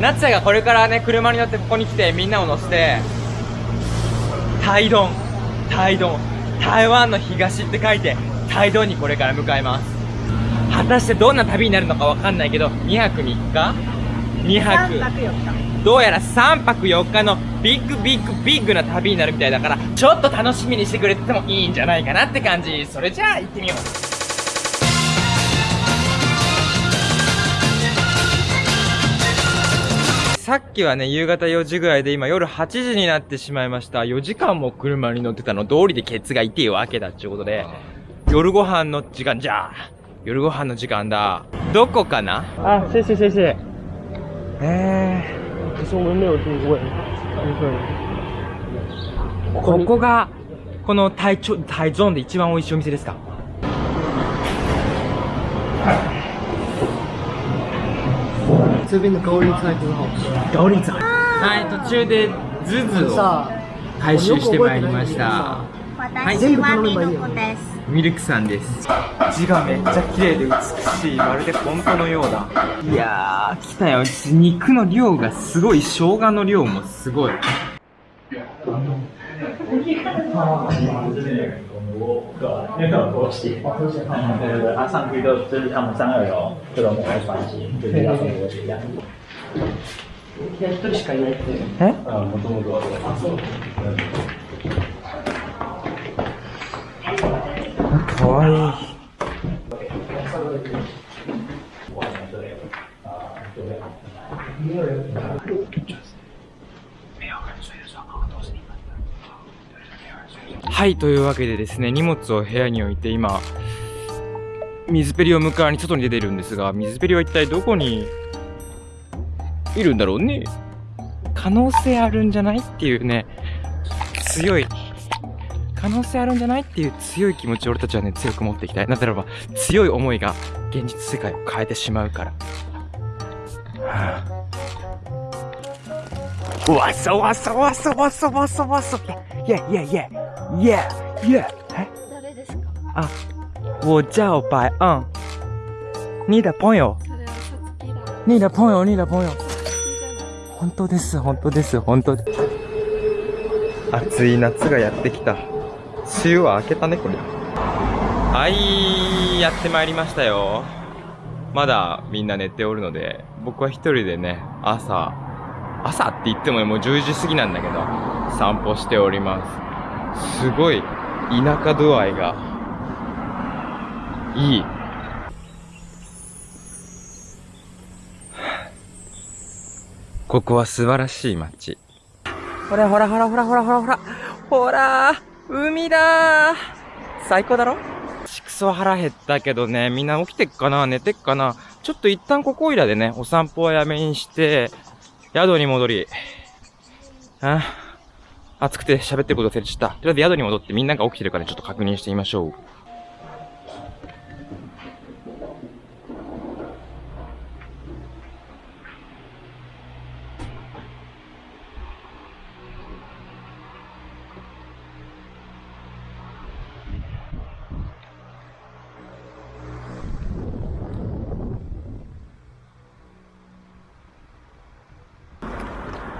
夏也がこれからね車に乗ってここに来てみんなを乗せて台東台東台湾の東って書いて台東にこれから向かいます。果たしてどんな旅になるのかわかんないけど2泊3日？2泊。3泊4日。どうやら3泊4日のビッグビッグビッグな旅になるみたいだからちょっと楽しみにしてくれてもいいんじゃないかなって感じ。それじゃあ行ってみようさっきはね、夕方4時ぐらいで今夜8時になってしまいました。4時間も車に乗ってたの、通りでケツが痛いわけだっていうことで、夜ご飯の時間じゃあ、夜ご飯の時間だ。どこかな？あ、谢谢谢谢。え可是我们没有定位，ー、ここが、この台中、台ゾーンで一番美味しいお店ですか？这边的高丽菜很好吃。ガオリンツァはい、途中でズズをさ回収してまいりました。私はミルクです。ミルクさんです。字がめっちゃ綺麗で美しいまるで本当のようだ。いやー来たよ。肉の量がすごい。生姜の量もすごい因为有拖鞋，对对对，它上去就就是他们三二楼这种某个船型，就是要送拖鞋这样。一人しかいないって。え嗯，もともとはそう。かわいはい、というわけでですね、荷物を部屋に置いて今、水ペリを迎えに外に出てるんですが、水ペリは一体どこにいるんだろうね？可能性あるんじゃない？っていうね、強い、可能性あるんじゃない？っていう強い気持ちを俺たちはね、強く持っていきたい。なぜならば、強い思いが現実世界を変えてしまうから。はぁわそわそわそわそわそわそいやいやいやいやいやえ誰ですかあ、我叫白嗯。你的朋友それはさつきだ你的朋友你的朋友本当です、本当です、本当です。暑い夏がやってきた。梅雨は明けたね、これ。はい、やってまいりましたよ。まだみんな寝ておるので、僕は一人でね、朝、朝って言ってもねもう10時過ぎなんだけど、散歩しております。すごい、田舎度合いが、いい。ここは素晴らしい街。ほらほらほらほらほらほらほら。ほら海だー最高だろ？ちくそ腹減ったけどね、みんな起きてっかな？寝てっかな？ちょっと一旦ここいらでね、お散歩はやめにして、宿に戻り、あ暑くて喋ってること忘れちゃった。とりあえず宿に戻ってみんなが起きてるから、ちょっと確認してみましょう。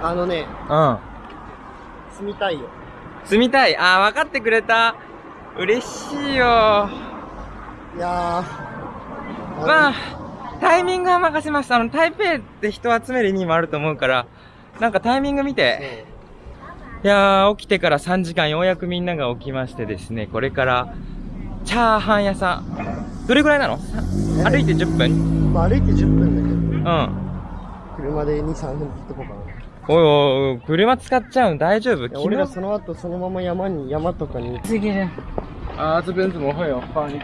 あのね、うん。住みたいよ。住みたい？あー、分かってくれた。嬉しいよ。いやー。まあ、タイミングは任せました。あの、台北って人を集める意味もあると思うから、なんかタイミング見て、いやー、起きてから3時間ようやくみんなが起きましてですね、これから、チャーハン屋さん。どれぐらいなの？え？歩いて10分まあ、歩いて10分だけうん。ど、車で2、3分ってとこかな。おいおい車使っちゃうの？大丈夫？俺らその後そのまま山に、山とかに。啊，这边怎么会有放一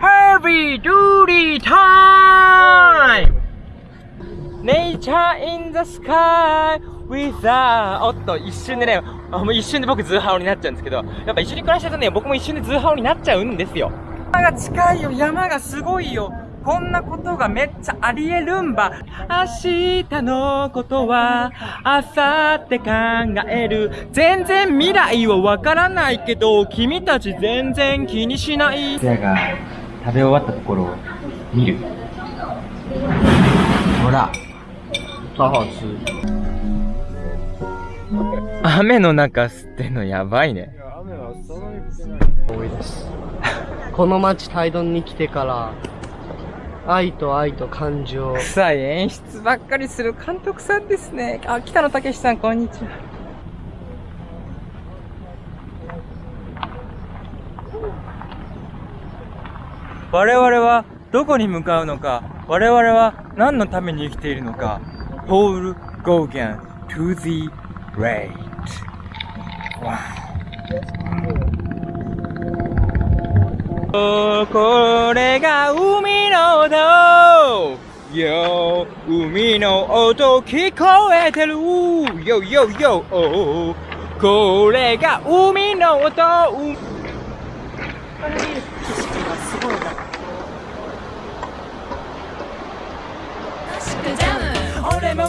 Heavy Duty Time! Nature in the sky with a おっと、一瞬でね、あもう一瞬で僕ズーハオになっちゃうんですけど、やっぱ一緒に暮らしてるとね、僕も一瞬でズーハオになっちゃうんですよ。山が近いよ、山がすごいよ。こんなことがめっちゃありえるんば。明日のことは、明後日考える。全然未来はわからないけど、君たち全然気にしない。せやが食べ終わったところを見る。ほら、超好吃。雨の中吸ってんのやばいね多いです。この町タイドンに来てから、愛と愛と感情。臭い演出ばっかりする監督さんですね。あ北野武さんこんにちは。我々はどこに向かうのか我々は何のために生きているのか。Paul Gauguin to the right. おこれが海よ。海の音聞こえてる。よよよおこれが海の音。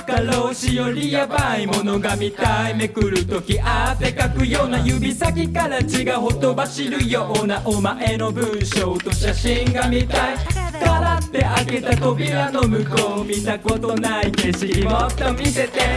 俺も過労死よりやばいものが見たいめくるとき汗かくような指先から血がほとばしるようなお前の文章と写真が見たい。からって開けた扉の向こう見たことない景色もっと見せて。